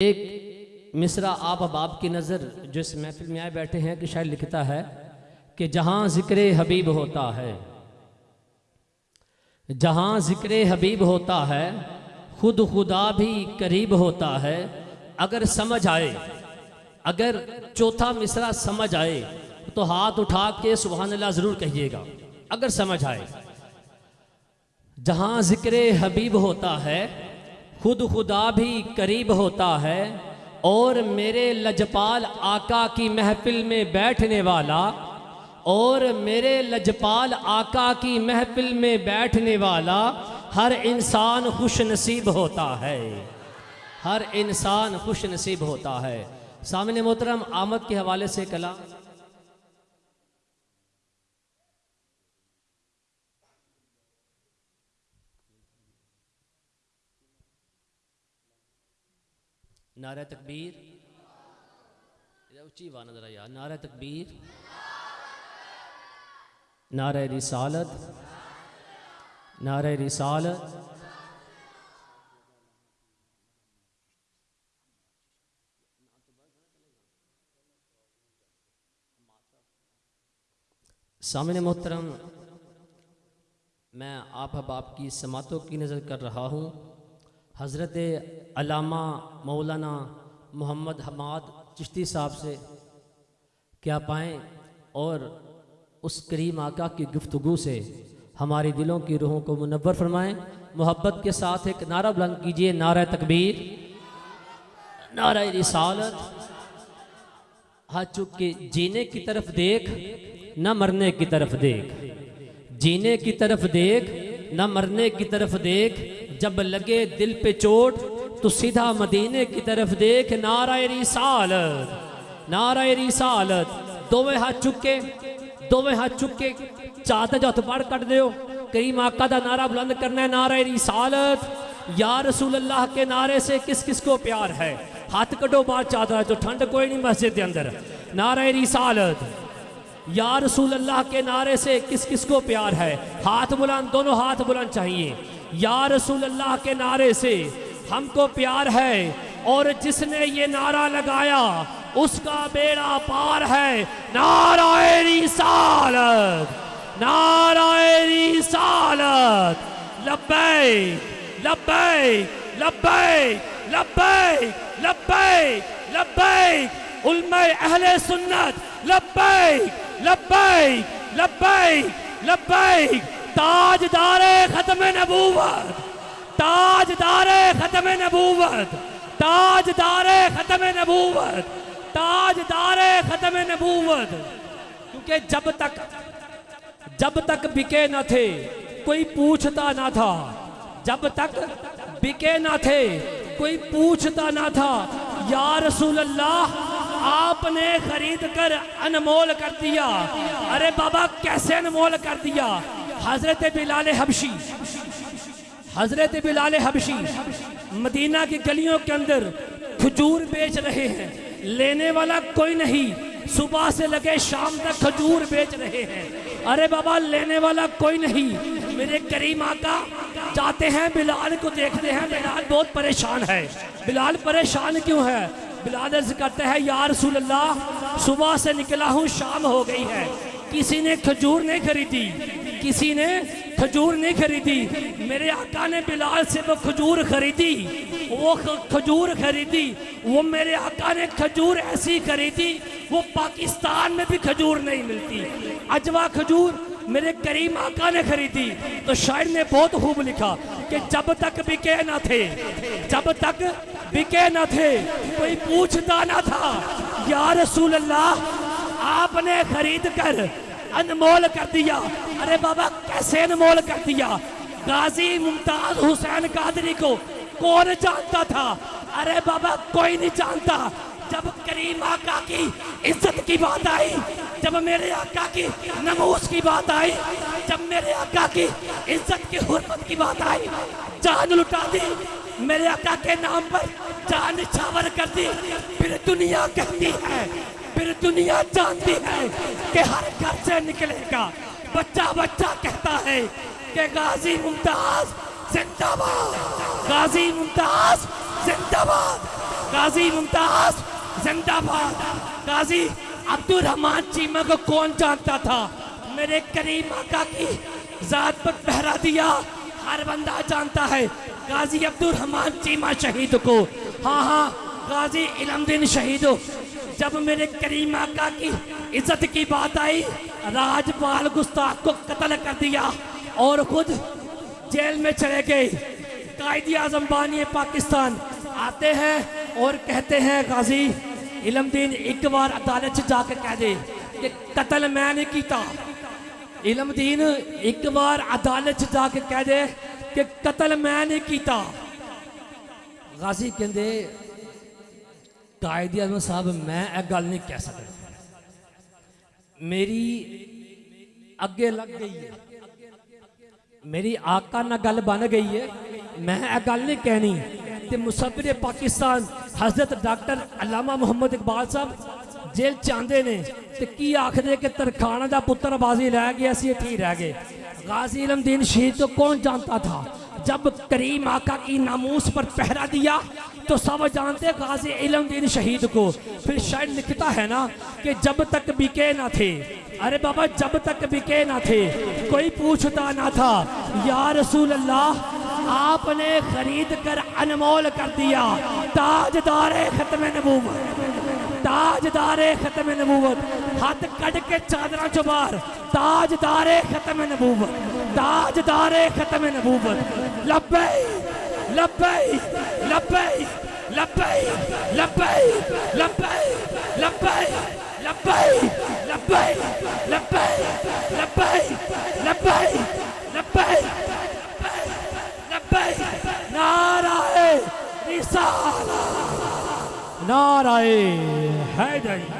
ایک مصرع آپ اباب کی نظر جو اس محفل میں آئے بیٹھے ہیں کہ شاید لکھتا ہے کہ جہاں ذکر حبیب ہوتا ہے، جہاں ذکر حبیب ہوتا ہے، خود خدا بھی قریب ہوتا ہے۔ اگر سمجھ آئے، اگر چوتھا مصرع سمجھ آئے، تو ہاتھ اٹھا کے سبحان اللہ ضرور کہیے گا۔ اگر سمجھ آئے، جہاں ذکر حبیب ہوتا ہے خود خدا بھی قریب ہوتا ہے اور میرے لجپال آقا کی محفل میں بیٹھنے والا اور میرے لجپال آقا کی محفل میں بیٹھنے والا ہر انسان خوش نصیب ہوتا ہے۔ ہر انسان خوش نصیب ہوتا ہے۔ سامنے محترم، آمد کے حوالے سے کلام۔ نعرہ تکبیر. اچھی وانا ذرا یار. نعرہ تکبیر. نعرہ رسالت. نعرہ رسالت. سامنے محترم، میں آپ حباب کی سماعتوں کی نظر کر رہا ہوں۔ حضرت علامہ مولانا محمد حماد چشتی صاحب سے کیا پائیں اور اس کریم آقا کی گفتگو سے ہماری دلوں کی روحوں کو منور فرمائیں۔ محبت کے ساتھ ایک نعرہ بلند کیجیے، نعرہ تکبیر، نعرہ رسالت۔ ہاتھ چک کے جینے کی طرف دیکھ، نہ مرنے کی طرف دیکھ۔ جینے کی طرف دیکھ، نہ مرنے کی طرف دیکھ۔ جب لگے دل پہ چوٹ، تو سیدھا مدینے کی طرف دیکھ، نعرہ رسالت نعرہ رسالت۔ دووے ہاتھ چکے دووے ہاتھ چکے۔ چاہتے جو اتبار کٹ دیو۔ کریم آقا دا نعرہ بلند کرنا ہے، نعرہ رسالت۔ یا رسول اللہ کے نعرے سے کس کس کو پیار ہے؟ ہاتھ کٹو بار چاہتا ہے تو ٹھنڈ کوئی نہیں مسجد کے اندر۔ نعرہ رسالت۔ یا رسول اللہ کے نعرے سے کس کس کو پیار ہے؟ ہاتھ بلند، دونوں ہاتھ بلند چاہیے۔ یا رسول اللہ کے نعرے سے ہم کو پیار ہے اور جس نے یہ نعرہ لگایا اس کا بیڑا پار ہے۔ نعرہ رسالت نعرہ رسالت لبیک لبیک لبیک لبیک لبیک لبیک۔ علماء اہل سنت لبیک لبیک لبیک لبیک۔ تاجدار ختم نبوت تاجدار ختم نبوت تاجدار ختم نبوت تاجدار ختم نبوت۔ کیونکہ جب تک جب تک بکے نہ تھے، کوئی پوچھتا نہ تھا۔ جب تک بکے نہ تھے، کوئی پوچھتا نہ تھا۔ یا رسول اللہ، آپ نے خرید کر انمول کر دیا۔ ارے بابا، کیسے انمول کر دیا؟ حضرت بلال حبشی، حضرت بلال حبشی مدینہ کی گلیوں کے اندر کھجور بیچ رہے ہیں۔ لینے والا کوئی نہیں، صبح سے لگے شام تک کھجور بیچ رہے ہیں۔ ارے بابا، لینے والا کوئی نہیں۔ میرے کریم آقا، جاتے ہیں بلال کو دیکھتے ہیں۔ بلال بہت پریشان ہے۔ بلال پریشان کیوں ہے؟ بلال عرض کرتے ہیں یا رسول اللہ، صبح سے نکلا ہوں، شام ہو گئی ہے۔ کسی نے کھجور نہیں خریدی۔ کسی نے کھجور نہیں خریدی، میرے آقا نے بلال سے وہ کھجور خریدی، وہ کھجور خریدی، وہ میرے آقا نے کھجور ایسی خریدی، وہ پاکستان میں بھی کھجور نہیں ملتی۔ اجوا کھجور میرے کریم آقا نے خریدی۔ تو شاعر نے بہت خوب لکھا کہ جب تک بکے نہ تھے، جب تک بکے نہ تھے، کوئی پوچھتا نہ تھا، یا رسول اللہ، آپ نے خرید کر انمول کر دیا۔ ارے بابا، کیسے انمول کر دیا؟ غازی ممتاز حسین قادری کو کون جانتا تھا؟ ارے بابا، کوئی نہیں جانتا۔ جب کریم آقا کی عزت کی بات آئی، جب میرے آقا کی نموز کی بات آئی، جب میرے آقا کی عزت کی حرمت کی بات آئی، جان لٹا دی۔ میرے آقا کے نام پر جان چھاور کر دی۔ پھر دنیا کہتی ہے پھر دنیا جانتی ہے کہ ہر گھر سے نکلے گا۔ بچہ بچہ کہتا ہے کہ غازی ممتاز زندہ باد۔ غازی ممتاز زندہ باد۔ غازی ممتاز زندہ باد۔ غازی عبد الرحمن چیمہ جی، کو کون جانتا تھا؟ میرے کریم آقا کی ذات پر پہرا دیا، ہر بندہ جانتا ہے۔ غازی عبد الرحمن چیمہ جی، شہید کو۔ ہاں ہاں غازی علم دن شہید جب میرے کریم آقا کی عزت کی بات آئی راج پال گستاخ کو قتل کر دیا اور خود جیل میں چلے گئے۔ قائد آزم بانی پاکستان آتے ہیں اور کہتے ہیں، غازی علم دین ایک بار عدالت سے جا کے کہہ دے کہ قتل میں نے کیتا۔ علم دین ایک بار عدالت سے جا کے کہہ دے کہ قتل میں نے کیتا۔ غازی کہندے قائد اعظم صاحب، میں ایک گل نہیں کہہ سکتا۔ میری اگے لگ گئی ہے۔ میری آقا نہ گل بن گئی ہے۔ میں ایک گل نہیں کہنی۔ تے مصبر پاکستان حضرت ڈاکٹر علامہ محمد اقبال صاحب جیل چاندے نے۔ تے کی آخر کہ ترخانہ دا پتر بازی رہ گیا سی تھی رہ گئے۔ غازی علم دین شہید تو کون جانتا تھا؟ جب کریم آقا کی ناموس پر پہرہ دیا تو سب جانتے غازی علم دین شہید کو۔ پھر شاید لکھتا ہے نا کہ جب تک بکے نہ تھے۔ ارے بابا، جب تک بکے نہ تھے، کوئی پوچھتا نہ تھا۔ یا رسول اللہ، آپ نے خرید کر انمول کر دیا۔ تاجدار ختم نبوت۔ تاجدار ختم نبوت۔ ہاتھ کٹ کے چادرہ چبار۔ تاجدار ختم نبوت۔ تاجدار ختم نبوت۔ لبے لبیک لبیک لبیک لبیک لبیک لبیک لبیک لبیک لبیک لبیک لبیک لبیک لبیک نعرہ رسالہ نعرہ حیدری